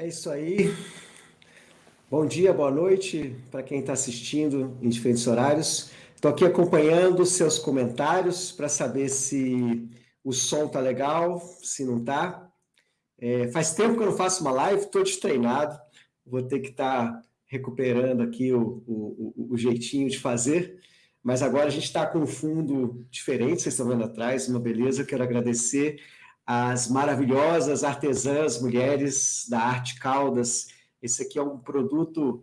É isso aí. Bom dia, boa noite para quem está assistindo em diferentes horários. Estou aqui acompanhando seus comentários para saber se o som está legal, se não está. É, faz tempo que eu não faço uma live, estou destreinado. Vou ter que estar tá recuperando aqui o, o, o, jeitinho de fazer. Mas agora a gente está com um fundo diferente, vocês estão vendo atrás, uma beleza. Quero agradecer as maravilhosas artesãs, mulheres da Arte Caldas. Esse aqui é um produto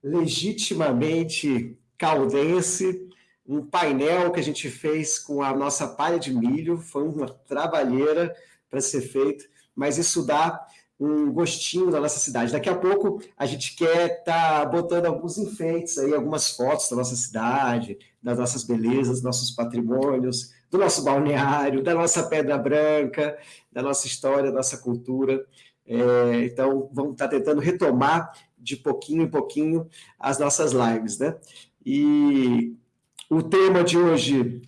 legitimamente caldense, um painel que a gente fez com a nossa palha de milho, foi uma trabalheira para ser feito, mas isso dá um gostinho da nossa cidade. Daqui a pouco a gente quer estar tá botando alguns enfeites aí, algumas fotos da nossa cidade, das nossas belezas, nossos patrimônios, do nosso balneário, da nossa Pedra Branca, da nossa história, da nossa cultura. É, então, vamos estar tentando retomar de pouquinho em pouquinho as nossas lives, né? E o tema de hoje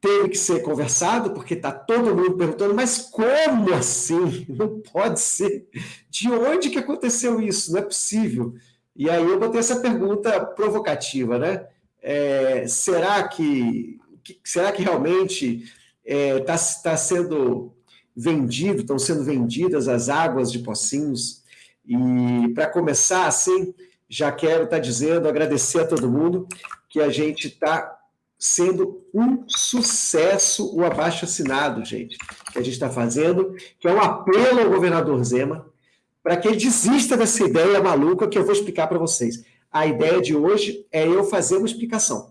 teve que ser conversado, porque está todo mundo perguntando, mas como assim? Não pode ser. De onde que aconteceu isso? Não é possível. E aí eu botei essa pergunta provocativa, né? É, será que será que realmente está é, tá, tá sendo vendido, estão sendo vendidas as águas de Pocinhos? E para começar, assim, já quero estar tá dizendo, agradecer a todo mundo que a gente está sendo um sucesso o abaixo assinado, gente, que a gente está fazendo, que é um apelo ao governador Zema para que ele desista dessa ideia maluca que eu vou explicar para vocês. A ideia de hoje é eu fazer uma explicação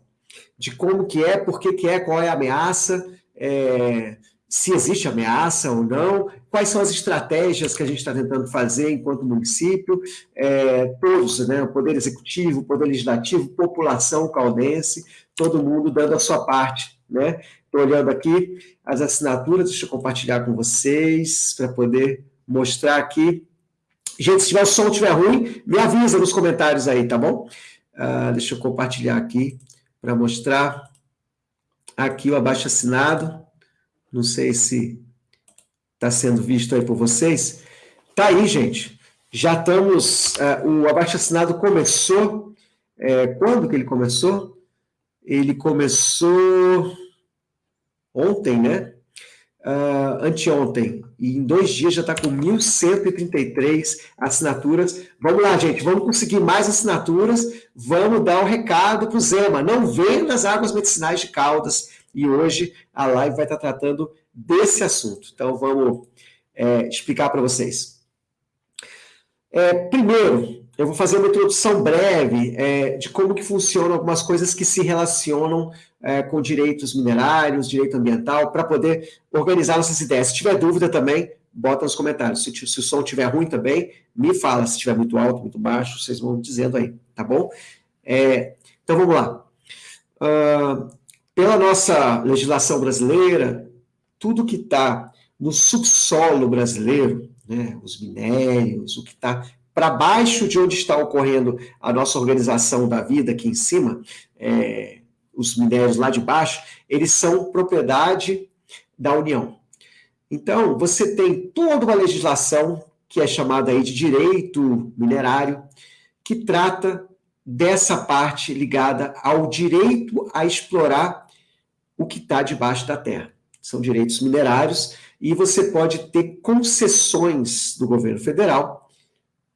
de como que é, por que, que é, qual é a ameaça, é, se existe ameaça ou não, quais são as estratégias que a gente está tentando fazer enquanto município, é, todos, né, o Poder Executivo, o Poder Legislativo, população caldense, todo mundo dando a sua parte. Né? Estou olhando aqui as assinaturas, deixa eu compartilhar com vocês, para poder mostrar aqui. Gente, se tiver o som estiver ruim, me avisa nos comentários aí, tá bom? Uh, deixa eu compartilhar aqui para mostrar aqui o abaixo assinado. Não sei se está sendo visto aí por vocês. Tá aí, gente. Já estamos. Uh, o abaixo assinado começou. É, quando que ele começou? Ele começou ontem, né? Uh, anteontem, e em dois dias já está com 1.133 assinaturas. Vamos lá, gente, vamos conseguir mais assinaturas, vamos dar um recado para o Zema, não venda as águas medicinais de Caldas, e hoje a live vai estar tá tratando desse assunto. Então, vamos é, explicar para vocês. É, primeiro, eu vou fazer uma introdução breve é, de como que funcionam algumas coisas que se relacionam é, com direitos minerários, direito ambiental, para poder organizar nossas ideias. Se tiver dúvida também, bota nos comentários. Se, se o som estiver ruim também, me fala. Se estiver muito alto, muito baixo, vocês vão dizendo aí, tá bom? É, então vamos lá. Uh, pela nossa legislação brasileira, tudo que está no subsolo brasileiro, né, os minérios, o que está para baixo de onde está ocorrendo a nossa organização da vida aqui em cima, é, os minérios lá de baixo, eles são propriedade da União. Então, você tem toda uma legislação que é chamada aí de direito minerário, que trata dessa parte ligada ao direito a explorar o que está debaixo da terra. São direitos minerários e você pode ter concessões do governo federal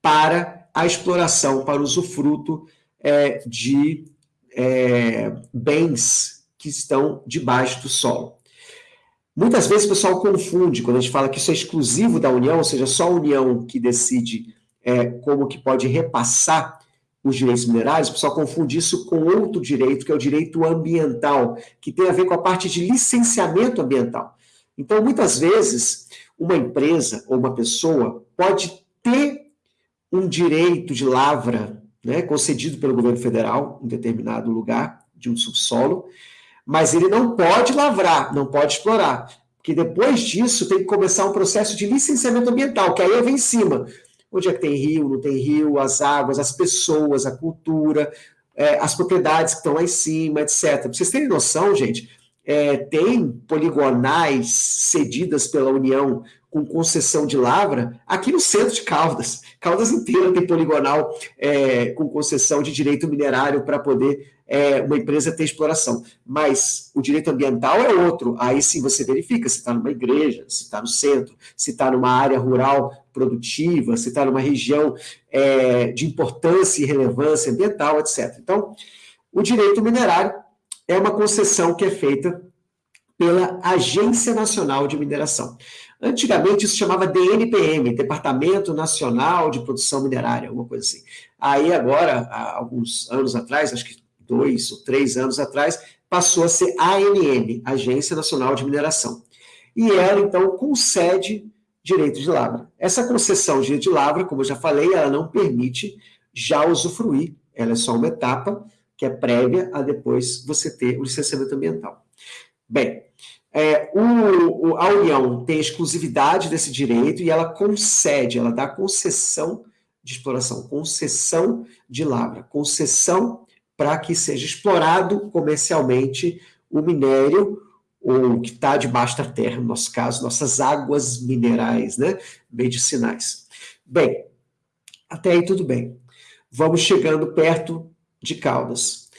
para a exploração, para o usufruto é, de é, bens que estão debaixo do solo. Muitas vezes o pessoal confunde quando a gente fala que isso é exclusivo da União, ou seja, só a União que decide é, como que pode repassar os direitos minerais, o pessoal confunde isso com outro direito, que é o direito ambiental, que tem a ver com a parte de licenciamento ambiental. Então, muitas vezes, uma empresa ou uma pessoa pode ter um direito de lavra né, concedido pelo governo federal em determinado lugar de um subsolo, mas ele não pode lavrar, não pode explorar, porque depois disso tem que começar um processo de licenciamento ambiental, que aí vem em cima. Onde é que tem rio, não tem rio, as águas, as pessoas, a cultura, é, as propriedades que estão lá em cima, etc. Pra vocês terem noção, gente, é, tem poligonais cedidas pela União com concessão de lavra aqui no centro de Caldas. Caldas inteira tem poligonal é, com concessão de direito minerário para poder é, uma empresa ter exploração. Mas o direito ambiental é outro. Aí sim você verifica se está numa igreja, se está no centro, se está numa área rural produtiva, se está numa região é, de importância e relevância ambiental, etc. Então, o direito minerário é uma concessão que é feita pela Agência Nacional de Mineração. Antigamente isso chamava DNPM, Departamento Nacional de Produção Minerária, alguma coisa assim. Aí agora, há alguns anos atrás, acho que dois ou três anos atrás, passou a ser ANM, Agência Nacional de Mineração. E ela, então, concede direito de lavra. Essa concessão de direito de lavra, como eu já falei, ela não permite já usufruir, ela é só uma etapa que é prévia a depois você ter o licenciamento ambiental. Bem, é, o, a União tem exclusividade desse direito e ela concede, ela dá concessão de exploração, concessão de lavra, concessão para que seja explorado comercialmente o minério ou que está debaixo da terra, no nosso caso, nossas águas minerais, né, medicinais. Bem, até aí tudo bem. Vamos chegando perto de Caldas.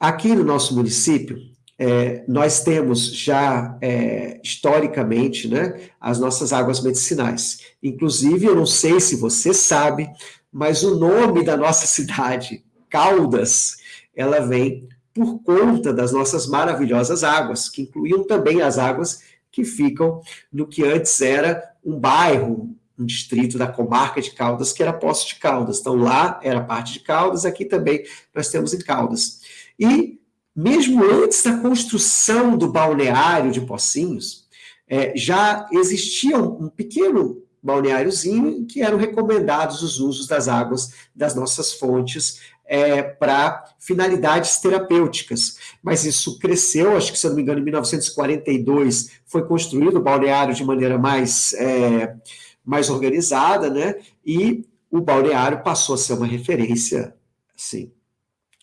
Aqui no nosso município, é, nós temos já é, historicamente né, as nossas águas medicinais. Inclusive, eu não sei se você sabe, mas o nome da nossa cidade, Caldas, ela vem por conta das nossas maravilhosas águas, que incluíam também as águas que ficam no que antes era um bairro, um distrito da comarca de Caldas, que era Poço de Caldas. Então, lá era parte de Caldas, aqui também nós temos em Caldas. E mesmo antes da construção do balneário de Pocinhos, é, já existia um, um pequeno balneáriozinho em que eram recomendados os usos das águas das nossas fontes é, para finalidades terapêuticas. Mas isso cresceu, acho que, se eu não me engano, em 1942 foi construído o balneário de maneira mais, é, mais organizada, né? E o balneário passou a ser uma referência, assim,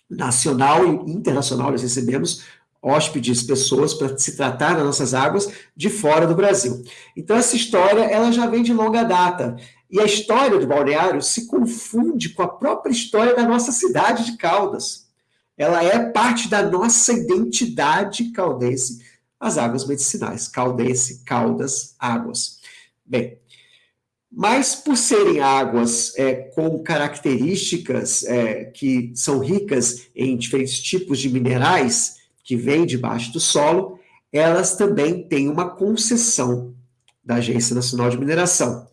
nacional e internacional, nós recebemos hóspedes, pessoas para se tratar das nossas águas de fora do Brasil. Então essa história ela já vem de longa data. E a história do balneário se confunde com a própria história da nossa cidade de Caldas. Ela é parte da nossa identidade caldense, as águas medicinais, caldense, caldas, águas. Bem, mas por serem águas é, com características é, que são ricas em diferentes tipos de minerais que vêm debaixo do solo, elas também têm uma concessão da Agência Nacional de Mineração.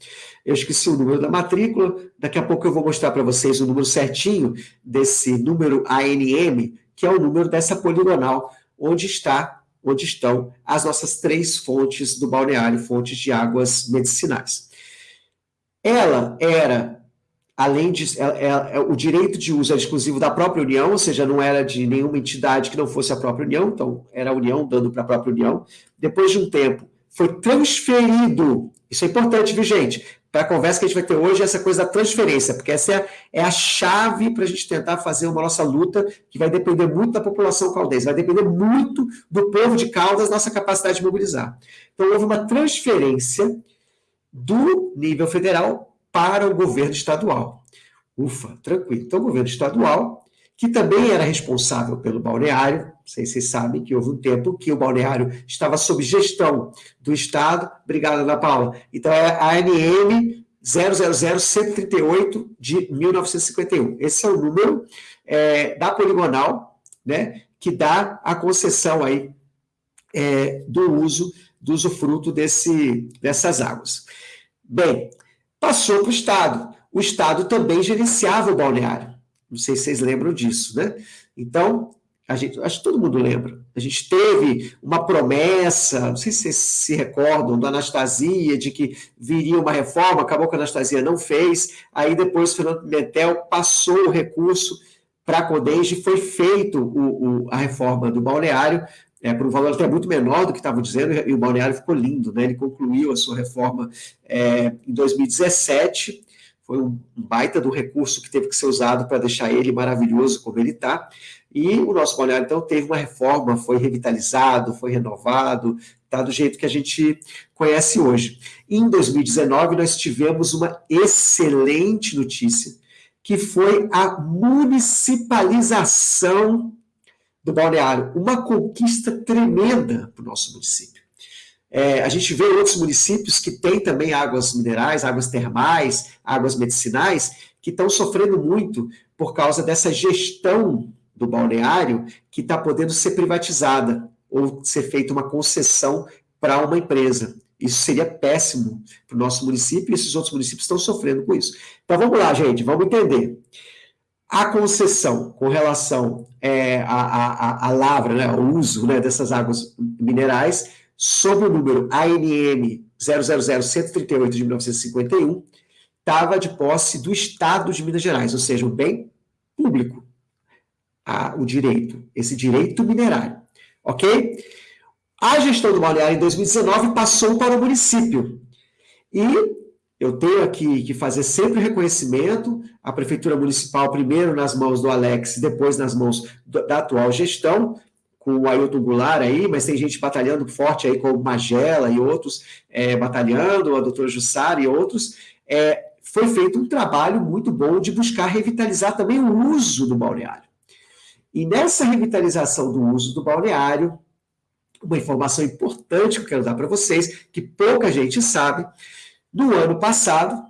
Eu esqueci o número da matrícula, daqui a pouco eu vou mostrar para vocês o número certinho desse número ANM, que é o número dessa poligonal, onde está, onde estão as nossas três fontes do balneário, fontes de águas medicinais. Ela era, além de. Ela, ela, é, o direito de uso era exclusivo da própria União, ou seja, não era de nenhuma entidade que não fosse a própria União, então era a União dando para a própria União. Depois de um tempo, foi transferido. Isso é importante, viu, gente? Para a conversa que a gente vai ter hoje, essa coisa da transferência, porque essa é, é a chave para a gente tentar fazer uma nossa luta, que vai depender muito da população caldense, vai depender muito do povo de Caldas, nossa capacidade de mobilizar. Então, houve uma transferência do nível federal para o governo estadual. Ufa, tranquilo. Então, o governo estadual, que também era responsável pelo balneário, não sei se vocês sabem que houve um tempo que o balneário estava sob gestão do Estado. Obrigado, Ana Paula. Então, é a ANM 000-138 de 1951. Esse é o número é, da poligonal, né, que dá a concessão aí é, do uso, do usufruto desse, dessas águas. Bem, passou para o Estado. O Estado também gerenciava o balneário. Não sei se vocês lembram disso, né? Então, a gente, acho que todo mundo lembra. A gente teve uma promessa, não sei se vocês se recordam, da Anastasia, de que viria uma reforma, acabou que a Anastasia não fez, aí depois o Fernando Pimentel passou o recurso para a Codenge e foi feito o, o, a reforma do balneário, é, por um valor até muito menor do que estavam dizendo, e o balneário ficou lindo, né? Ele concluiu a sua reforma é, em 2017, foi um baita do recurso que teve que ser usado para deixar ele maravilhoso como ele está, E o nosso balneário, então, teve uma reforma, foi revitalizado, foi renovado, está do jeito que a gente conhece hoje. Em 2019, nós tivemos uma excelente notícia, que foi a municipalização do balneário. Uma conquista tremenda para o nosso município. É, a gente vê outros municípios que têm também águas minerais, águas termais, águas medicinais, que estão sofrendo muito por causa dessa gestão do balneário que está podendo ser privatizada ou ser feita uma concessão para uma empresa. Isso seria péssimo para o nosso município e esses outros municípios estão sofrendo com isso. Então vamos lá, gente, vamos entender. A concessão com relação é, à, à, à, lavra, né, ao uso né, dessas águas minerais, sob o número ANM 000-138 de 1951, estava de posse do Estado de Minas Gerais, ou seja, um bem público, a, o direito, esse direito minerário, ok? A gestão do balneário em 2019 passou para o município. E eu tenho aqui que fazer sempre reconhecimento à Prefeitura Municipal, primeiro nas mãos do Alex, depois nas mãos da atual gestão, com o Ailton Goulart aí, mas tem gente batalhando forte aí, como Magela e outros, é, batalhando, a doutora Jussara e outros. É, foi feito um trabalho muito bom de buscar revitalizar também o uso do balneário. E nessa revitalização do uso do balneário, uma informação importante que eu quero dar para vocês, que pouca gente sabe, no ano passado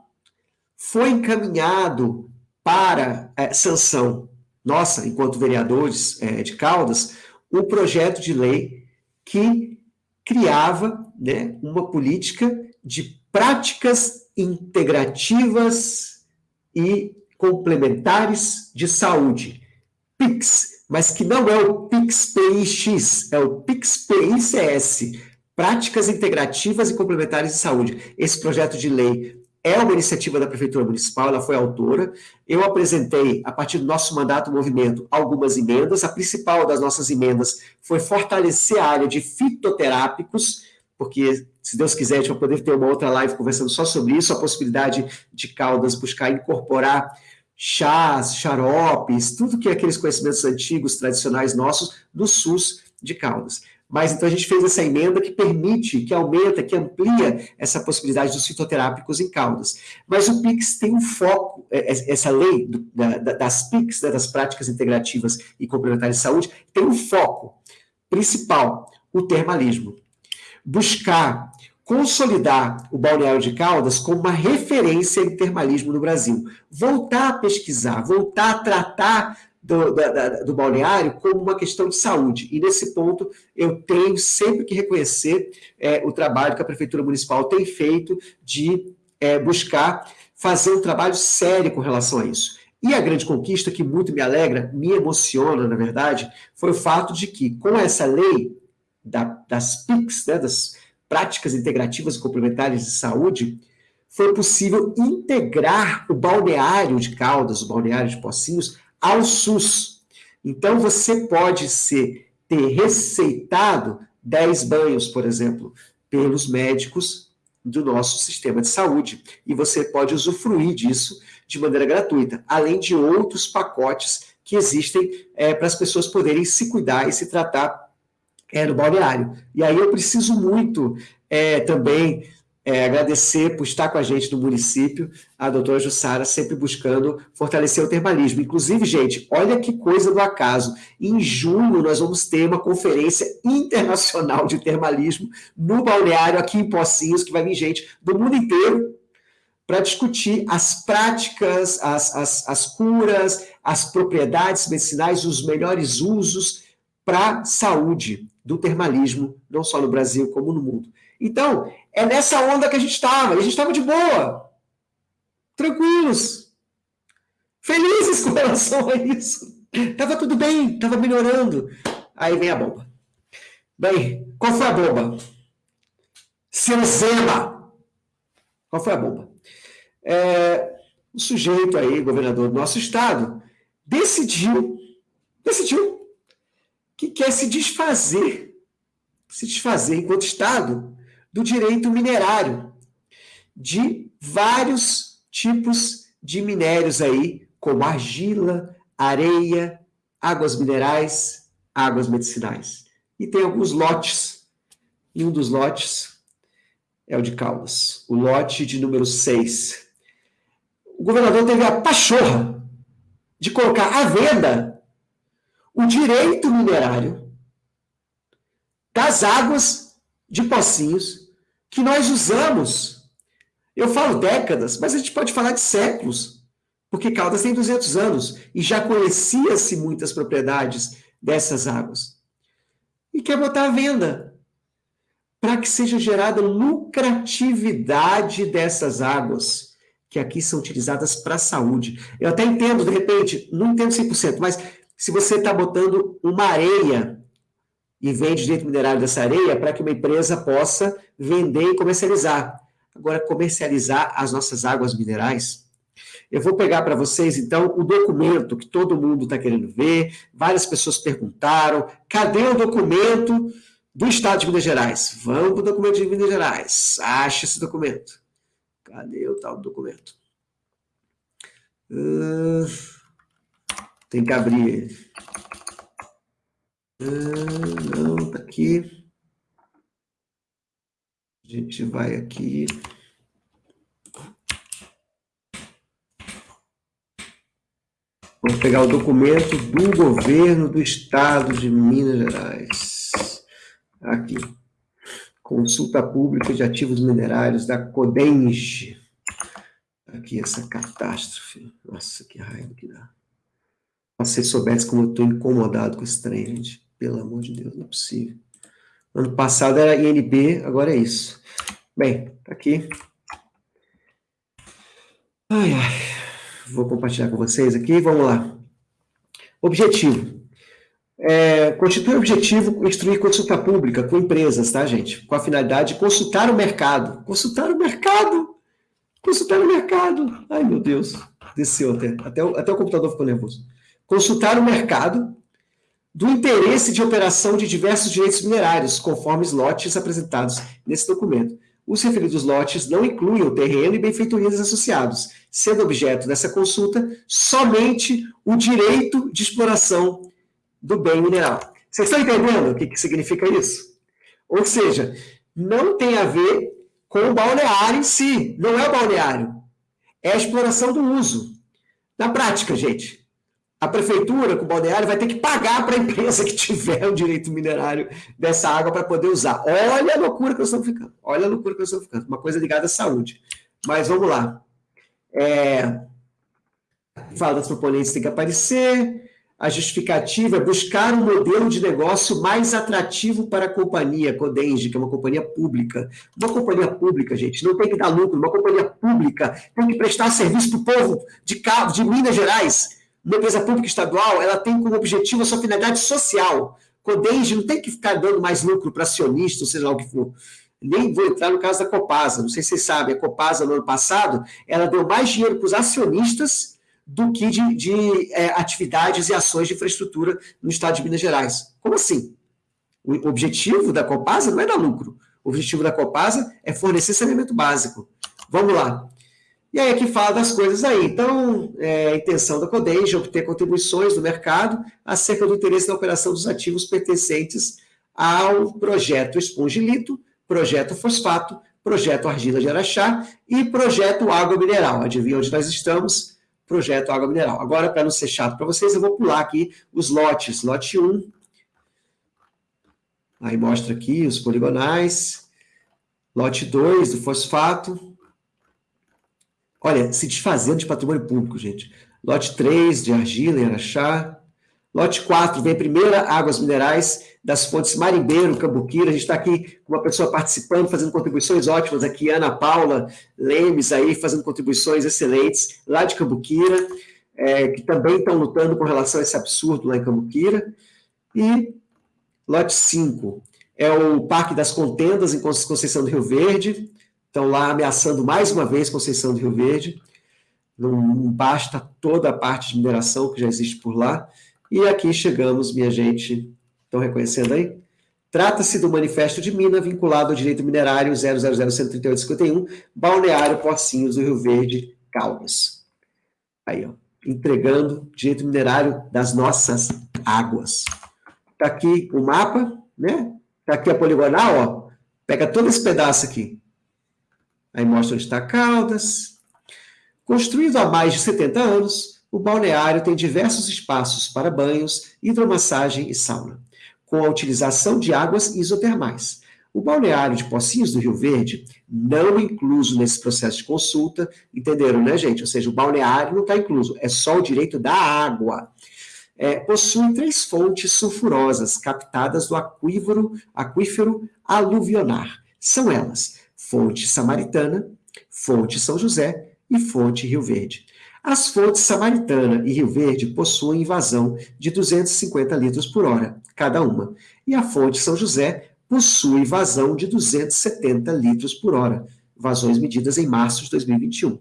foi encaminhado para é, sanção nossa, enquanto vereadores é, de Caldas, um projeto de lei que criava né, uma política de práticas integrativas e complementares de saúde, PICS, mas que não é o PIX-PIX, é o PIX-PICS, Práticas Integrativas e Complementares de Saúde. Esse projeto de lei é uma iniciativa da Prefeitura Municipal, ela foi autora. Eu apresentei, a partir do nosso mandato movimento, algumas emendas. A principal das nossas emendas foi fortalecer a área de fitoterápicos, porque, se Deus quiser, a gente vai poder ter uma outra live conversando só sobre isso, a possibilidade de Caldas buscar incorporar chás, xaropes, tudo que é aqueles conhecimentos antigos, tradicionais nossos, do SUS de Caldas. Mas então a gente fez essa emenda que permite, que aumenta, que amplia essa possibilidade dos fitoterápicos em Caldas. Mas o PIX tem um foco, é, é, essa lei das PICs, né, das práticas integrativas e complementares de saúde, tem um foco principal, o termalismo. Buscar consolidar o Balneário de Caldas como uma referência em termalismo no Brasil. Voltar a pesquisar, voltar a tratar do, da, do balneário como uma questão de saúde. E nesse ponto eu tenho sempre que reconhecer é, o trabalho que a Prefeitura Municipal tem feito de é, buscar fazer um trabalho sério com relação a isso. E a grande conquista, que muito me alegra, me emociona, na verdade, foi o fato de que, com essa lei da, das PICs, né, das práticas integrativas e complementares de saúde, foi possível integrar o balneário de Caldas, o balneário de Pocinhos, ao SUS. Então, você pode ser, ter receitado 10 banhos, por exemplo, pelos médicos do nosso sistema de saúde. E você pode usufruir disso de maneira gratuita, além de outros pacotes que existem é, para as pessoas poderem se cuidar e se tratar é, no balneário. E aí eu preciso muito é, também é, agradecer por estar com a gente no município, a doutora Jussara, sempre buscando fortalecer o termalismo. Inclusive, gente, olha que coisa do acaso. Em junho, nós vamos ter uma conferência internacional de termalismo no balneário aqui em Pocinhos, que vai vir gente do mundo inteiro para discutir as práticas, as, as, as curas, as propriedades medicinais, os melhores usos para a saúde do termalismo, não só no Brasil, como no mundo. Então, é nessa onda que a gente estava, e a gente estava de boa, tranquilos, felizes com relação a isso. Estava tudo bem, estava melhorando. Aí vem a bomba. Bem, qual foi a bomba? Seu Zema! Qual foi a bomba? É, o sujeito aí, governador do nosso estado, decidiu, decidiu que quer se desfazer, se desfazer enquanto Estado, do direito minerário, de vários tipos de minérios aí, como argila, areia, águas minerais, águas medicinais. E tem alguns lotes. E um dos lotes é o de Caldas, o lote de número 6. O governador teve a pachorra de colocar à venda o direito minerário das águas de Pocinhos que nós usamos. Eu falo décadas, mas a gente pode falar de séculos, porque Caldas tem 200 anos e já conhecia-se muitas propriedades dessas águas. E quer botar à venda para que seja gerada lucratividade dessas águas que aqui são utilizadas para a saúde. Eu até entendo, de repente, não entendo 100%, mas se você está botando uma areia e vende direito minerário dessa areia para que uma empresa possa vender e comercializar. Agora, comercializar as nossas águas minerais. Eu vou pegar para vocês, então, o documento que todo mundo está querendo ver, várias pessoas perguntaram, cadê o documento do Estado de Minas Gerais? Vamos para o documento de Minas Gerais, acha esse documento. Cadê o tal documento? Uh, tem que abrir não, tá aqui. A gente vai aqui. Vamos pegar o documento do governo do estado de Minas Gerais. Aqui. Consulta pública de ativos minerários da Codenge. Aqui essa catástrofe. Nossa, que raiva que dá. Se vocês soubessem como eu estou incomodado com esse trem, gente. Pelo amor de Deus, não é possível. Ano passado era INB, agora é isso. Bem, tá aqui. Ai, ai. Vou compartilhar com vocês aqui, vamos lá. Objetivo. É, constitui objetivo instruir consulta pública com empresas, tá, gente? Com a finalidade de consultar o mercado. Consultar o mercado! Consultar o mercado! Ai, meu Deus. Desceu até. Até o, até o computador ficou nervoso. Consultar o mercado do interesse de operação de diversos direitos minerários, conforme os lotes apresentados nesse documento. Os referidos lotes não incluem o terreno e benfeitorias associados, sendo objeto dessa consulta somente o direito de exploração do bem mineral. Vocês estão entendendo o que, que significa isso? Ou seja, não tem a ver com o balneário em si, não é o balneário, é a exploração do uso. Na prática, gente, a prefeitura com o balneário vai ter que pagar para a empresa que tiver o direito minerário dessa água para poder usar. Olha a loucura que nós estamos ficando. Olha a loucura que nós estamos ficando. Uma coisa ligada à saúde. Mas vamos lá. É... Fala das proponentes tem que aparecer. A justificativa é buscar um modelo de negócio mais atrativo para a companhia Codenge, que é uma companhia pública. Uma companhia pública, gente, não tem que dar lucro. Uma companhia pública tem que prestar serviço para o povo de, de Minas Gerais uma empresa pública estadual, ela tem como objetivo a sua finalidade social. Codenge não tem que ficar dando mais lucro para acionista, ou seja lá o que for. Nem vou entrar no caso da Copasa. Não sei se vocês sabem, a Copasa, no ano passado, ela deu mais dinheiro para os acionistas do que de, de é, atividades e ações de infraestrutura no estado de Minas Gerais. Como assim? O objetivo da Copasa não é dar lucro. O objetivo da Copasa é fornecer saneamento básico. Vamos lá. E aí aqui fala das coisas aí. Então, é, a intenção da Codenge é obter contribuições do mercado acerca do interesse na operação dos ativos pertencentes ao projeto Espongilito, projeto Fosfato, projeto Argila de Araxá e projeto Água Mineral. Adivinha onde nós estamos? Projeto Água Mineral. Agora, para não ser chato para vocês, eu vou pular aqui os lotes. Lote 1. Aí mostra aqui os poligonais. Lote 2 do fosfato. Olha, se desfazendo de patrimônio público, gente. Lote 3 de argila em Araxá. Lote 4 vem primeira águas minerais das fontes Marimbeiro, Cambuquira. A gente está aqui com uma pessoa participando, fazendo contribuições ótimas aqui, Ana Paula Lemes aí, fazendo contribuições excelentes lá de Cambuquira, é, que também estão lutando com relação a esse absurdo lá em Cambuquira. E lote 5 é o Parque das Contendas em Conceição do Rio Verde estão lá ameaçando mais uma vez Conceição do Rio Verde. Não basta toda a parte de mineração que já existe por lá. E aqui chegamos, minha gente. Estão reconhecendo aí? Trata-se do Manifesto de Mina vinculado ao direito minerário 00013851, Balneário Pocinhos do Rio Verde, Caldas. Aí, ó. entregando direito minerário das nossas águas. Está aqui o mapa, né? Está aqui a poligonal, ó. Pega todo esse pedaço aqui. Aí mostra onde está Caldas. Construído há mais de 70 anos, o balneário tem diversos espaços para banhos, hidromassagem e sauna, com a utilização de águas isotermais. O balneário de Pocinhos do Rio Verde, não incluso nesse processo de consulta, entenderam, né, gente? Ou seja, o balneário não está incluso, é só o direito da água é, possui três fontes sulfurosas captadas do aquífero, aquífero aluvionar. São elas fonte samaritana, fonte São José e fonte Rio Verde. As fontes Samaritana e Rio Verde possuem vazão de 250 litros por hora, cada uma, e a fonte São José possui vazão de 270 litros por hora, vazões medidas em março de 2021.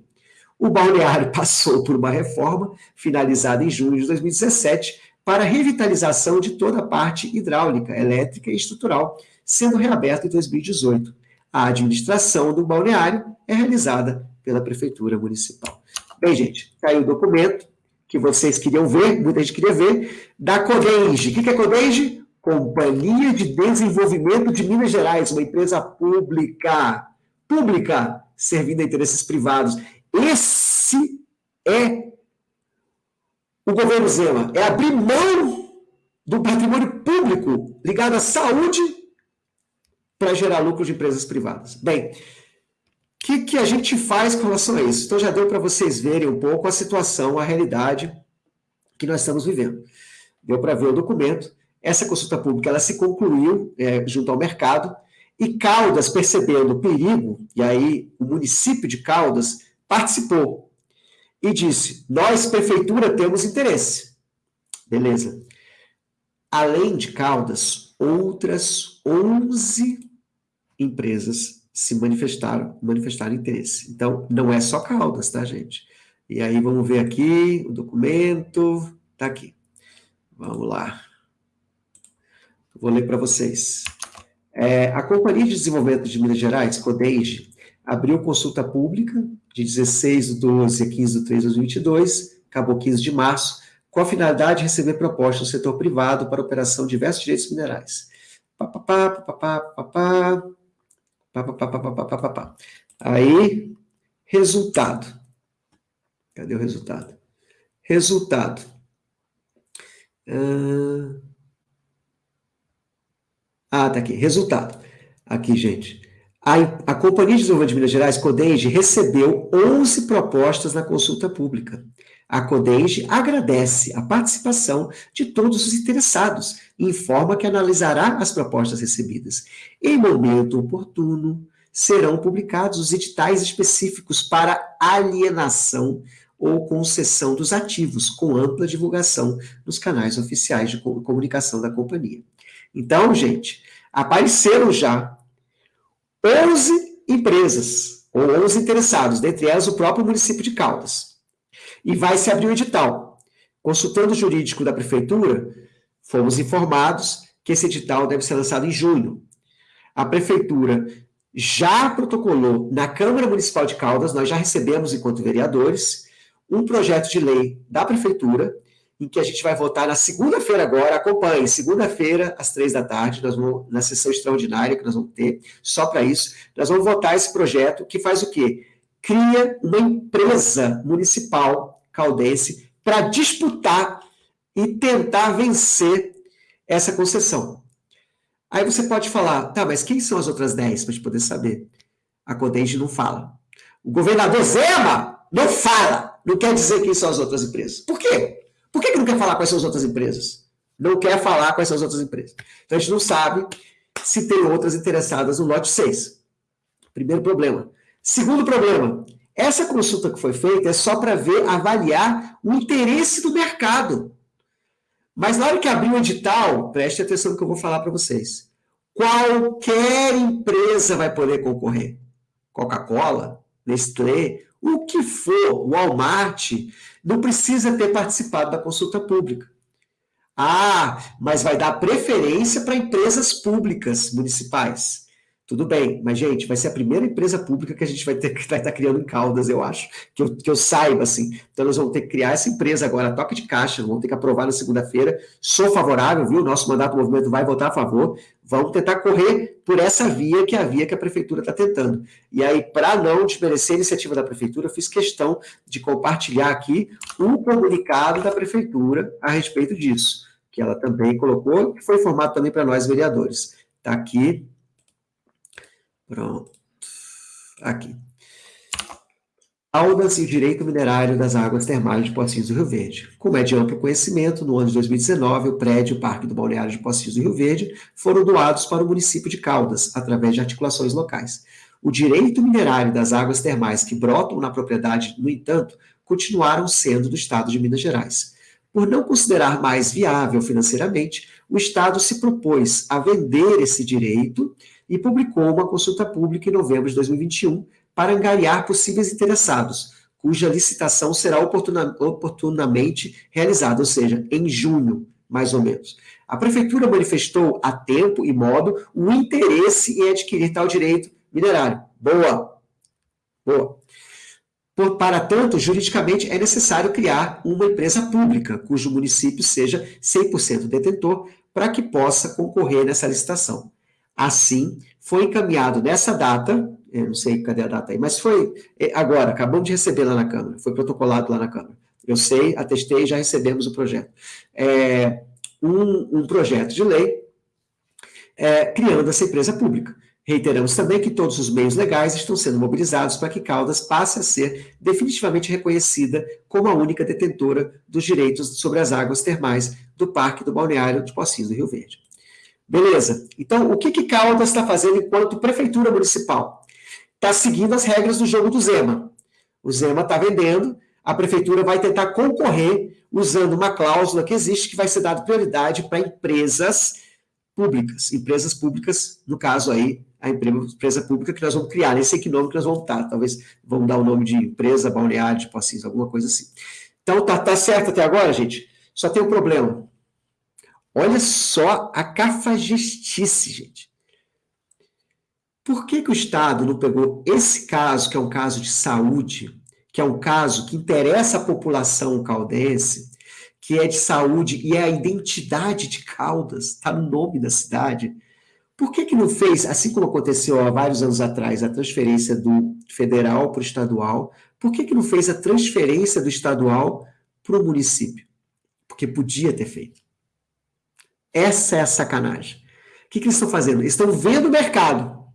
O balneário passou por uma reforma, finalizada em junho de 2017, para revitalização de toda a parte hidráulica, elétrica e estrutural, sendo reaberto em 2018. A administração do balneário é realizada pela Prefeitura Municipal. Bem, gente, está aí o documento que vocês queriam ver, muita gente queria ver, da Codenge. O que é Codenge? Companhia de Desenvolvimento de Minas Gerais, uma empresa pública, pública, servindo a interesses privados. Esse é o governo Zema, é abrir mão do patrimônio público ligado à saúde para gerar lucro de empresas privadas. Bem, o que, que a gente faz com relação a isso? Então já deu para vocês verem um pouco a situação, a realidade que nós estamos vivendo. Deu para ver o documento. Essa consulta pública ela se concluiu é, junto ao mercado e Caldas, percebendo o perigo, e aí o município de Caldas participou e disse: Nós, prefeitura, temos interesse. Beleza. Além de Caldas, outras 11 empresas se manifestaram, manifestaram interesse. Então, não é só Caldas, tá, gente? E aí, vamos ver aqui, o documento, tá aqui. Vamos lá. Vou ler para vocês. É, a Companhia de Desenvolvimento de Minas Gerais, CODEIGE, abriu consulta pública de 16 de 12 a 15 de 3 de 2022, acabou 15 de março, com a finalidade de receber propostas do setor privado para operação de diversos direitos minerais. Aí, resultado. Cadê o resultado? Resultado. Ah, tá aqui. Resultado. Aqui, gente. A, a Companhia de Desenvolvimento de Minas Gerais, Codenge, recebeu 11 propostas na consulta pública. A Codenge agradece a participação de todos os interessados e informa que analisará as propostas recebidas. Em momento oportuno, serão publicados os editais específicos para alienação ou concessão dos ativos, com ampla divulgação nos canais oficiais de comunicação da companhia. Então, gente, apareceram já 11 empresas, ou 11 interessados, dentre elas o próprio município de Caldas. E vai se abrir o edital. Consultando o jurídico da prefeitura, fomos informados que esse edital deve ser lançado em junho. A prefeitura já protocolou na Câmara Municipal de Caldas, nós já recebemos, enquanto vereadores, um projeto de lei da prefeitura em que a gente vai votar na segunda-feira agora, acompanhe, segunda-feira, às três da tarde, nós vamos, na sessão extraordinária que nós vamos ter, só para isso, nós vamos votar esse projeto que faz o quê? Cria uma empresa municipal caldense para disputar e tentar vencer essa concessão. Aí você pode falar, tá, mas quem são as outras dez para a gente poder saber? A Codenge não fala. O governador Zema não fala. Não quer dizer quem são as outras empresas. Por quê? Por que, que não quer falar quais são as outras empresas? Não quer falar quais são as outras empresas. Então a gente não sabe se tem outras interessadas no lote 6. Primeiro problema. Segundo problema, essa consulta que foi feita é só para ver, avaliar o interesse do mercado. Mas na hora que abrir o edital, preste atenção no que eu vou falar para vocês. Qualquer empresa vai poder concorrer. Coca-Cola, Nestlé, o que for, Walmart, não precisa ter participado da consulta pública. Ah, mas vai dar preferência para empresas públicas municipais. Tudo bem, mas, gente, vai ser a primeira empresa pública que a gente vai ter que estar criando em Caldas, eu acho, que eu, que eu saiba, assim. Então, nós vamos ter que criar essa empresa agora, toque de caixa, vamos ter que aprovar na segunda-feira. Sou favorável, viu? Nosso mandato do movimento vai votar a favor. Vamos tentar correr por essa via que é a via que a prefeitura está tentando. E aí, para não desmerecer a iniciativa da prefeitura, eu fiz questão de compartilhar aqui um comunicado da prefeitura a respeito disso, que ela também colocou, que foi informado também para nós, vereadores. Está aqui Pronto. Aqui. Caldas e o direito minerário das águas termais de Pocinhos do Rio Verde. Como é de amplo conhecimento, no ano de 2019, o prédio e o Parque do Balneário de Pocinhos do Rio Verde foram doados para o município de Caldas, através de articulações locais. O direito minerário das águas termais que brotam na propriedade, no entanto, continuaram sendo do Estado de Minas Gerais. Por não considerar mais viável financeiramente, o Estado se propôs a vender esse direito e publicou uma consulta pública em novembro de 2021 para angariar possíveis interessados, cuja licitação será oportuna, oportunamente realizada, ou seja, em junho, mais ou menos. A Prefeitura manifestou a tempo e modo o interesse em adquirir tal direito minerário. Boa! Boa! Por, para tanto, juridicamente é necessário criar uma empresa pública, cujo município seja 100% detentor, para que possa concorrer nessa licitação. Assim, foi encaminhado nessa data, não sei cadê a data aí, mas foi é, agora, acabamos de receber lá na Câmara, foi protocolado lá na Câmara. Eu sei, atestei, já recebemos o projeto. É, um, um projeto de lei é, criando essa empresa pública. Reiteramos também que todos os meios legais estão sendo mobilizados para que Caldas passe a ser definitivamente reconhecida como a única detentora dos direitos sobre as águas termais do Parque do Balneário de Pocinhos do Rio Verde. Beleza. Então, o que, que Caldas está fazendo enquanto prefeitura municipal? Está seguindo as regras do jogo do Zema. O Zema está vendendo, a prefeitura vai tentar concorrer usando uma cláusula que existe que vai ser dada prioridade para empresas públicas. Empresas públicas, no caso aí, a empresa pública que nós vamos criar, nem sei que nome que nós vamos dar, talvez vamos dar o nome de empresa balneária de Pocinhos, alguma coisa assim. Então, tá, tá certo até agora, gente? Só tem um problema. Olha só a cafajestice, gente. Por que, que o Estado não pegou esse caso, que é um caso de saúde, que é um caso que interessa a população caldense, que é de saúde e é a identidade de Caldas, está no nome da cidade. Por que, que não fez, assim como aconteceu há vários anos atrás, a transferência do federal para o estadual, por que, que não fez a transferência do estadual para o município? Porque podia ter feito. Essa é a sacanagem. O que, que eles estão fazendo? Eles estão vendo o mercado.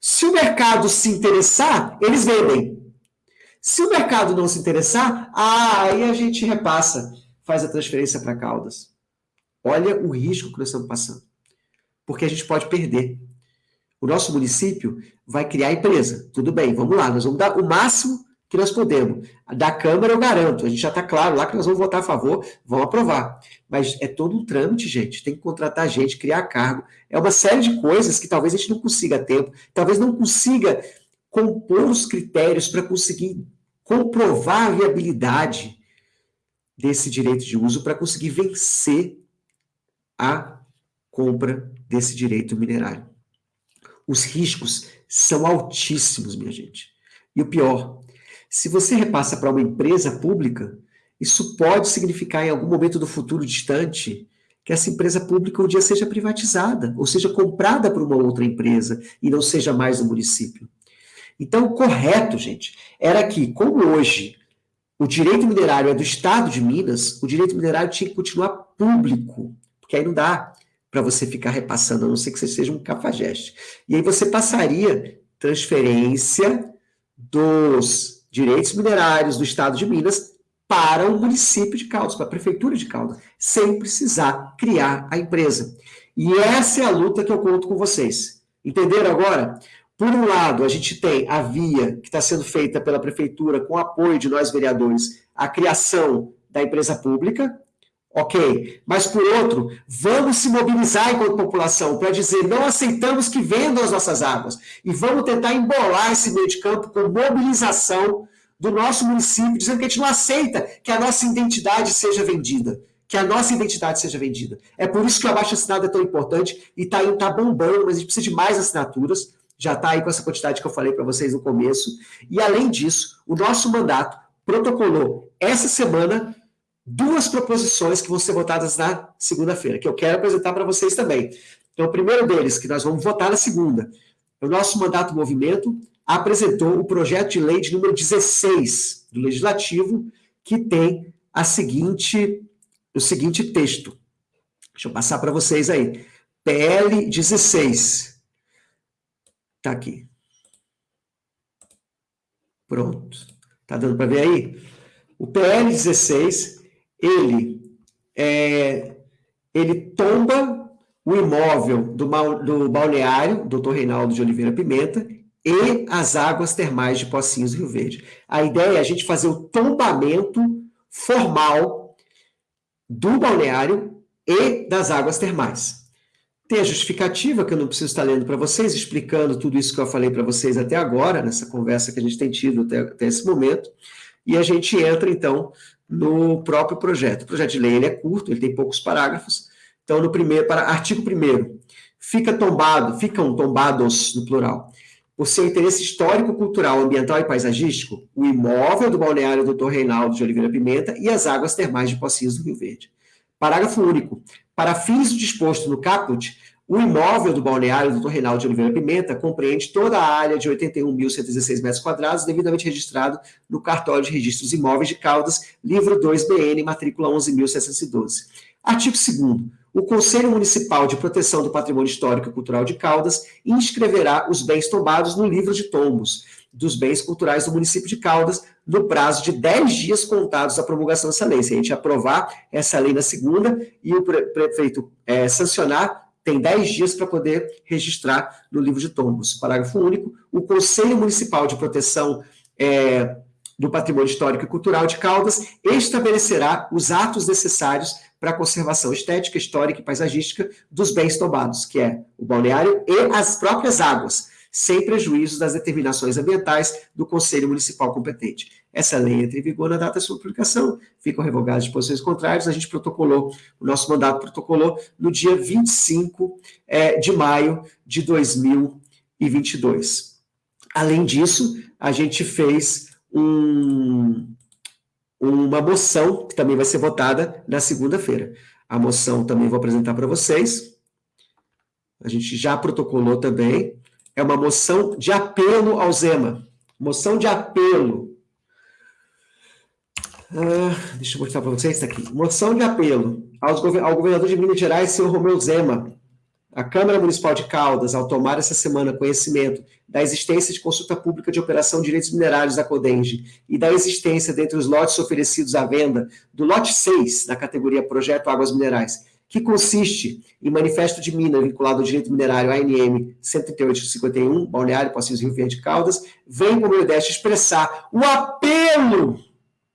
Se o mercado se interessar, eles vendem. Se o mercado não se interessar, ah, aí a gente repassa, faz a transferência para Caldas. Olha o risco que nós estamos passando. Porque a gente pode perder. O nosso município vai criar empresa. Tudo bem, vamos lá, nós vamos dar o máximo que nós podemos. Da Câmara eu garanto, a gente já está claro lá que nós vamos votar a favor, vamos aprovar. Mas é todo um trâmite, gente, tem que contratar gente, criar cargo. É uma série de coisas que talvez a gente não consiga a tempo, talvez não consiga compor os critérios para conseguir comprovar a viabilidade desse direito de uso para conseguir vencer a compra desse direito minerário. Os riscos são altíssimos, minha gente. E o pior, se você repassa para uma empresa pública, isso pode significar em algum momento do futuro distante que essa empresa pública um dia seja privatizada, ou seja comprada por uma outra empresa e não seja mais do município. Então, o correto, gente, era que, como hoje o direito minerário é do Estado de Minas, o direito minerário tinha que continuar público, porque aí não dá para você ficar repassando, a não ser que você seja um cafajeste. E aí você passaria transferência dos direitos minerários do Estado de Minas para o município de Caldas, para a prefeitura de Caldas, sem precisar criar a empresa. E essa é a luta que eu conto com vocês. Entenderam agora? Por um lado, a gente tem a via que está sendo feita pela prefeitura com apoio de nós vereadores, a criação da empresa pública, Ok. Mas, por outro, vamos se mobilizar enquanto população para dizer não aceitamos que vendam as nossas águas. E vamos tentar embolar esse meio de campo com mobilização do nosso município, dizendo que a gente não aceita que a nossa identidade seja vendida. Que a nossa identidade seja vendida. É por isso que o abaixo assinado é tão importante e está tá bombando, mas a gente precisa de mais assinaturas. já está aí com essa quantidade que eu falei para vocês no começo. E, além disso, o nosso mandato protocolou essa semana duas proposições que vão ser votadas na segunda-feira, que eu quero apresentar para vocês também. Então, o primeiro deles, que nós vamos votar na segunda, o nosso mandato movimento apresentou o projeto de lei de número 16 do Legislativo, que tem a seguinte, o seguinte texto. Deixa eu passar para vocês aí. PL 16. Está aqui. Pronto. Está dando para ver aí? O PL 16, ele, é, ele tomba o imóvel do, do balneário, doutor Reinaldo de Oliveira Pimenta, e as águas termais de Pocinhos Rio Verde. A ideia é a gente fazer o tombamento formal do balneário e das águas termais. Tem a justificativa, que eu não preciso estar lendo para vocês, explicando tudo isso que eu falei para vocês até agora, nessa conversa que a gente tem tido até, até, esse momento, e a gente entra, então, no próprio projeto. O projeto de lei ele é curto, ele tem poucos parágrafos, então, no primeiro, para artigo 1 fica tombado, ficam tombados, no plural, por seu interesse histórico, cultural, ambiental e paisagístico, o imóvel do balneário Dr. Reinaldo de Oliveira Pimenta e as águas termais de Pocinhos do Rio Verde. Parágrafo único. Para fins do disposto no caput, o imóvel do balneário Dr. Reinaldo de Oliveira Pimenta compreende toda a área de 81.116 metros quadrados, devidamente registrado no cartório de registros imóveis de Caldas, livro 2BN, matrícula 11.712. Artigo 2 o Conselho Municipal de Proteção do Patrimônio Histórico e Cultural de Caldas inscreverá os bens tombados no livro de tombos dos bens culturais do município de Caldas no prazo de 10 dias contados da promulgação dessa lei. Se a gente aprovar essa lei na segunda e o prefeito é, sancionar, tem 10 dias para poder registrar no livro de tombos. Parágrafo único. O Conselho Municipal de Proteção é, do Patrimônio Histórico e Cultural de Caldas estabelecerá os atos necessários para a conservação estética, histórica e paisagística dos bens tombados, que é o balneário e as próprias águas, sem prejuízo das determinações ambientais do Conselho Municipal competente. Essa lei entra em vigor na data da sua publicação, ficam revogadas as posições contrárias, a gente protocolou, o nosso mandato protocolou no dia 25 é, de maio de 2022. Além disso, a gente fez um, uma moção, que também vai ser votada na segunda-feira. A moção também vou apresentar para vocês. A gente já protocolou também. É uma moção de apelo ao Zema. Moção de apelo. Ah, deixa eu mostrar para vocês, está aqui. Moção de apelo ao governador de Minas Gerais, senhor Romeu Zema, a Câmara Municipal de Caldas, ao tomar essa semana conhecimento da existência de consulta pública de operação de direitos minerários da Codenge e da existência dentre os lotes oferecidos à venda do lote 6 da categoria Projeto Águas Minerais, que consiste em manifesto de mina vinculado ao direito minerário ANM 13851, Balneário Pocinhos Rio Verde Caldas, vem como deste expressar o apelo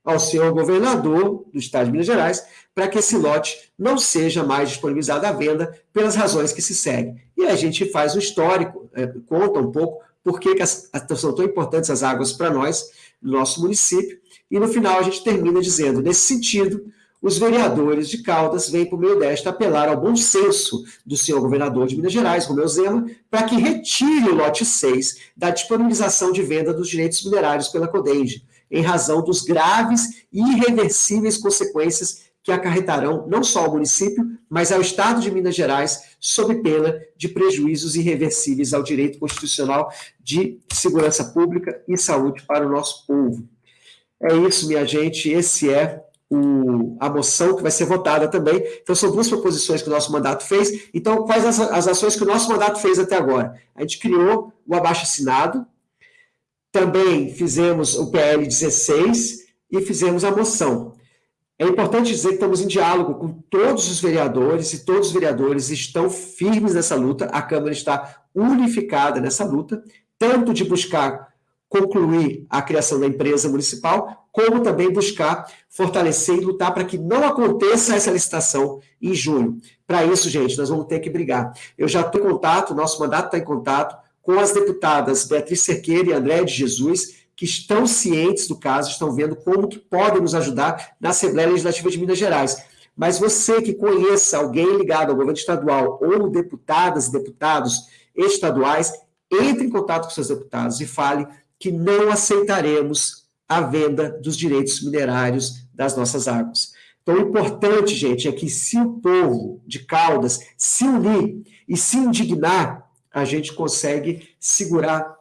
ao senhor governador do estado de Minas Gerais para que esse lote não seja mais disponibilizado à venda pelas razões que se seguem. E a gente faz o histórico, é, conta um pouco por que, que as, são tão importantes as águas para nós, no nosso município, e no final a gente termina dizendo, nesse sentido, os vereadores de Caldas vêm por meio desta apelar ao bom senso do senhor governador de Minas Gerais, Romeu Zema, para que retire o lote 6 da disponibilização de venda dos direitos minerários pela Codenge, em razão dos graves e irreversíveis consequências que acarretarão não só ao município, mas ao Estado de Minas Gerais, sob pena de prejuízos irreversíveis ao direito constitucional de segurança pública e saúde para o nosso povo. É isso, minha gente, esse é o, a moção que vai ser votada também. Então, são duas proposições que o nosso mandato fez. Então, quais as, as ações que o nosso mandato fez até agora? A gente criou o abaixo-assinado, também fizemos o PL 16 e fizemos a moção. É importante dizer que estamos em diálogo com todos os vereadores e todos os vereadores estão firmes nessa luta, a Câmara está unificada nessa luta, tanto de buscar concluir a criação da empresa municipal, como também buscar fortalecer e lutar para que não aconteça essa licitação em junho. Para isso, gente, nós vamos ter que brigar. Eu já estou em contato, nosso mandato está em contato com as deputadas Beatriz Cerqueira e André de Jesus, que estão cientes do caso, estão vendo como que podem nos ajudar na Assembleia Legislativa de Minas Gerais. Mas você que conheça alguém ligado ao governo estadual ou deputadas e deputados estaduais, entre em contato com seus deputados e fale que não aceitaremos a venda dos direitos minerários das nossas águas. Então, o importante, gente, é que se o povo de Caldas se unir e se indignar, a gente consegue segurar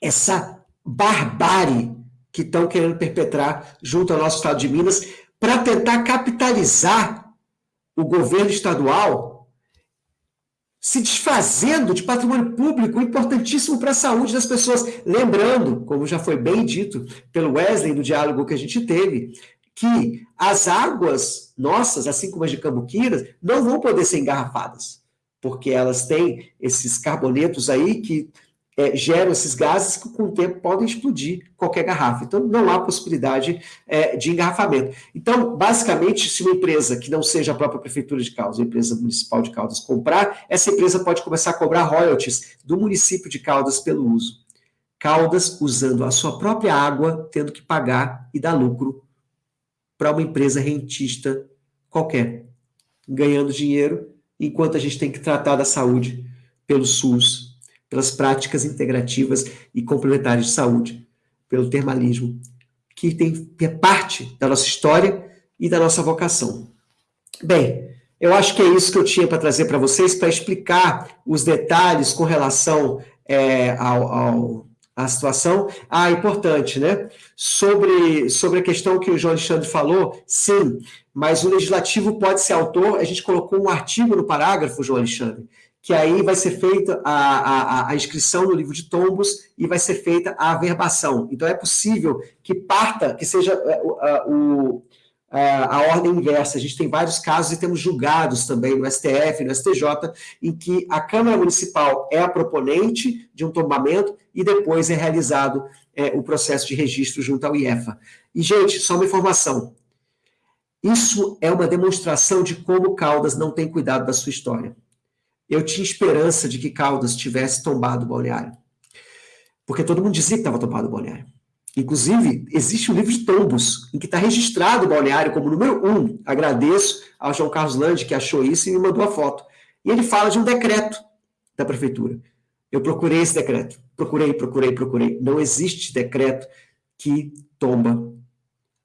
essa barbárie que estão querendo perpetrar junto ao nosso estado de Minas para tentar capitalizar o governo estadual se desfazendo de patrimônio público importantíssimo para a saúde das pessoas. Lembrando, como já foi bem dito pelo Wesley no diálogo que a gente teve, que as águas nossas, assim como as de Cambuquira, não vão poder ser engarrafadas, porque elas têm esses carbonetos aí que é, geram esses gases que com o tempo podem explodir qualquer garrafa. Então, não há possibilidade é, de engarrafamento. Então, basicamente, se uma empresa que não seja a própria Prefeitura de Caldas, a empresa municipal de Caldas, comprar, essa empresa pode começar a cobrar royalties do município de Caldas pelo uso. Caldas usando a sua própria água, tendo que pagar e dar lucro para uma empresa rentista qualquer, ganhando dinheiro, enquanto a gente tem que tratar da saúde pelo SUS, pelas práticas integrativas e complementares de saúde, pelo termalismo, que tem é parte da nossa história e da nossa vocação. Bem, eu acho que é isso que eu tinha para trazer para vocês, para explicar os detalhes com relação é, ao, ao, à situação. Ah, importante, né? Sobre, sobre a questão que o João Alexandre falou, sim, mas o legislativo pode ser autor, a gente colocou um artigo no parágrafo, João Alexandre, que aí vai ser feita a, a, a, inscrição no livro de tombos e vai ser feita a averbação. Então, é possível que parta, que seja é, o, a, a ordem inversa. A gente tem vários casos e temos julgados também no STF, no STJ, em que a Câmara Municipal é a proponente de um tombamento e depois é realizado é, o processo de registro junto ao IEFA. E, gente, só uma informação. Isso é uma demonstração de como Caldas não tem cuidado da sua história eu tinha esperança de que Caldas tivesse tombado o balneário. Porque todo mundo dizia que estava tombado o balneário. Inclusive, existe um livro de tombos, em que está registrado o balneário como número um. Agradeço ao João Carlos Lande, que achou isso e me mandou a foto. E ele fala de um decreto da prefeitura. Eu procurei esse decreto. Procurei, procurei, procurei. Não existe decreto que tomba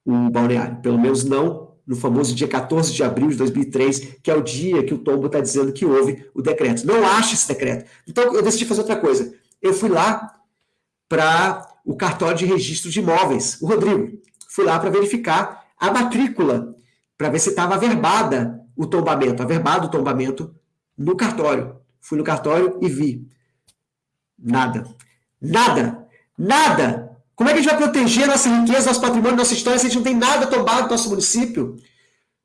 o balneário. Pelo menos não no famoso dia 14 de abril de 2003, que é o dia que o tombo está dizendo que houve o decreto. Não acha esse decreto. Então, eu decidi fazer outra coisa. Eu fui lá para o cartório de registro de imóveis, o Rodrigo. Fui lá para verificar a matrícula, para ver se estava averbada o tombamento, averbado o tombamento no cartório. Fui no cartório e vi. Nada. Nada. Nada. Como é que a gente vai proteger nossa riqueza, nosso patrimônio, nossa história, se a gente não tem nada tombado no nosso município?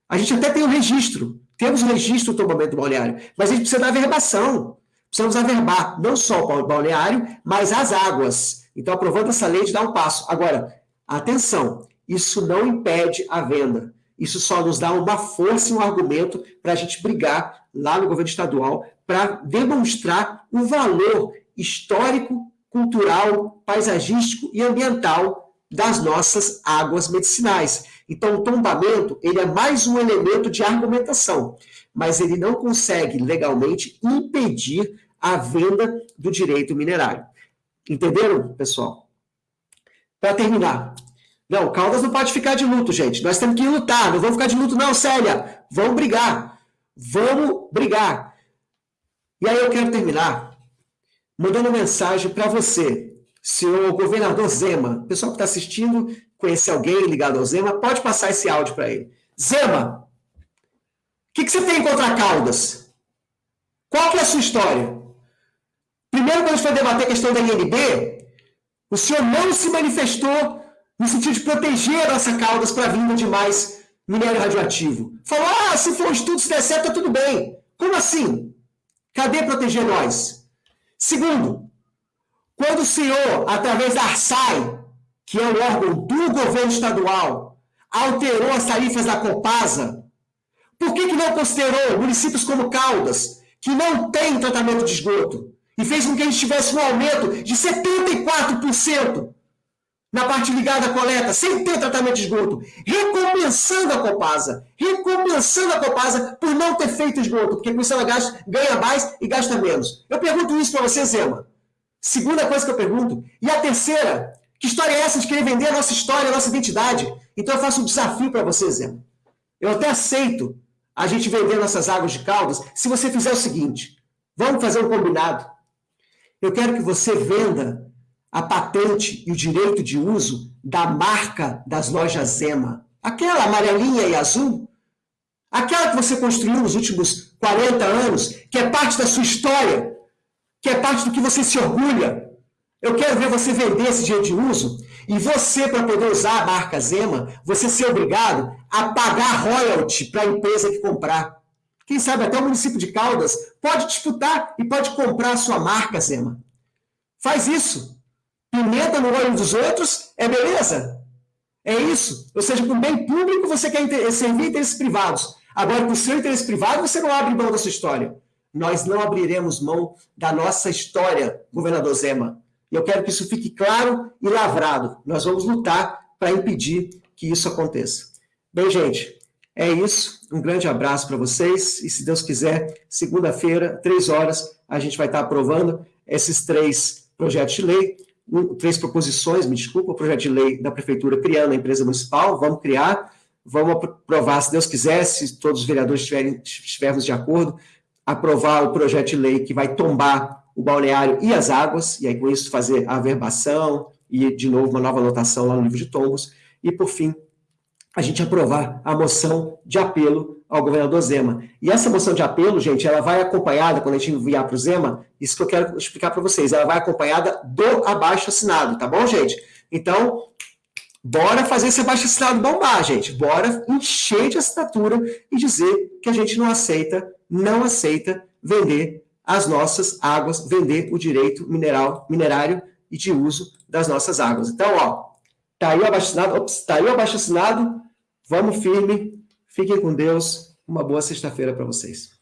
A gente até tem o um registro, temos um registro do tombamento do balneário, mas a gente precisa da averbação. Precisamos averbar não só o balneário, mas as águas. Então, aprovando essa lei, de dar um passo. Agora, atenção, isso não impede a venda. Isso só nos dá uma força e um argumento para a gente brigar lá no governo estadual para demonstrar o valor histórico cultural, paisagístico e ambiental das nossas águas medicinais. Então, o tombamento ele é mais um elemento de argumentação, mas ele não consegue legalmente impedir a venda do direito minerário. Entenderam, pessoal? Para terminar, não, Caldas não pode ficar de luto, gente. Nós temos que lutar, não vamos ficar de luto, não, Célia. Vamos brigar. Vamos brigar. E aí eu quero terminar mandando mensagem para você, senhor governador Zema. O pessoal que está assistindo, conhece alguém ligado ao Zema, pode passar esse áudio para ele. Zema, o que, que, você tem contra Caldas? Qual que é a sua história? Primeiro, quando a gente foi debater a questão da INB, o senhor não se manifestou no sentido de proteger a nossa Caldas para a vinda de mais minério radioativo. Falou, ah, se for um estudo, se der certo, tá tudo bem. Como assim? Cadê proteger nós? Segundo, quando o senhor, através da ARSAI, que é o órgão do governo estadual, alterou as tarifas da Copasa, por que, que não considerou municípios como Caldas, que não tem tratamento de esgoto, e fez com que a gente tivesse um aumento de 74% na parte ligada à coleta, sem ter tratamento de esgoto, recompensando a Copasa, recompensando a Copasa por não ter feito esgoto, porque com isso ela gasta, ganha mais e gasta menos. Eu pergunto isso para você, Zema. Segunda coisa que eu pergunto. E a terceira, que história é essa de querer vender a nossa história, a nossa identidade? Então eu faço um desafio para você, Zé. Eu até aceito a gente vender nossas águas de caldas se você fizer o seguinte. Vamos fazer um combinado. Eu quero que você venda a patente e o direito de uso da marca das lojas Zema. Aquela amarelinha e azul. Aquela que você construiu nos últimos 40 anos, que é parte da sua história, que é parte do que você se orgulha. Eu quero ver você vender esse direito de uso e você, para poder usar a marca Zema, você ser obrigado a pagar royalty para a empresa que comprar. Quem sabe até o município de Caldas pode disputar e pode comprar a sua marca Zema. Faz isso. Pimenta no olho dos outros é beleza. É isso. Ou seja, com bem público você quer servir interesses privados. Agora, com seu interesse privado, você não abre mão da sua história. Nós não abriremos mão da nossa história, governador Zema. E eu quero que isso fique claro e lavrado. Nós vamos lutar para impedir que isso aconteça. Bem, gente, é isso. Um grande abraço para vocês. E se Deus quiser, segunda-feira, três horas, a gente vai estar aprovando esses três projetos de lei, três proposições, me desculpa, o projeto de lei da Prefeitura criando a empresa municipal, vamos criar, vamos aprovar, se Deus quiser, se todos os vereadores estiverem, estivermos de acordo, aprovar o projeto de lei que vai tombar o balneário e as águas, e aí com isso fazer a averbação e, de novo, uma nova anotação lá no livro de tombos, e, por fim, a gente aprovar a moção de apelo ao governador Zema. E essa moção de apelo, gente, ela vai acompanhada, quando a gente enviar para o Zema, isso que eu quero explicar para vocês, ela vai acompanhada do abaixo assinado, tá bom, gente? Então, bora fazer esse abaixo assinado bombar, gente. Bora encher de assinatura e dizer que a gente não aceita, não aceita vender as nossas águas, vender o direito mineral, minerário e de uso das nossas águas. Então, ó, tá aí o abaixo-assinado, tá aí o abaixo-assinado, vamos firme, fiquem com Deus, uma boa sexta-feira para vocês.